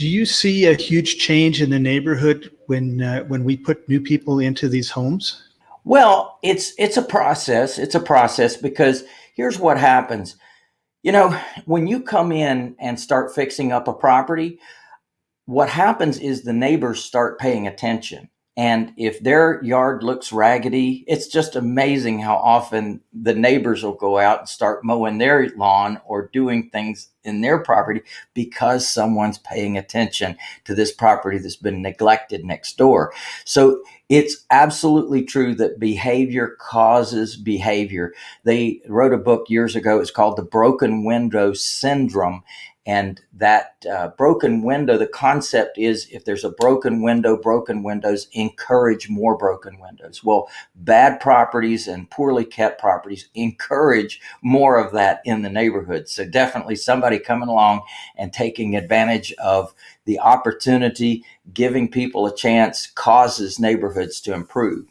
Do you see a huge change in the neighborhood when uh, when we put new people into these homes? Well, it's it's a process. It's a process because here's what happens. You know, when you come in and start fixing up a property, what happens is the neighbors start paying attention. And if their yard looks raggedy, it's just amazing how often the neighbors will go out and start mowing their lawn or doing things in their property because someone's paying attention to this property that's been neglected next door. So it's absolutely true that behavior causes behavior. They wrote a book years ago. It's called The Broken Window Syndrome. And that uh, broken window, the concept is if there's a broken window, broken windows encourage more broken windows. Well, bad properties and poorly kept properties encourage more of that in the neighborhood. So definitely somebody coming along and taking advantage of the opportunity, giving people a chance causes neighborhoods to improve.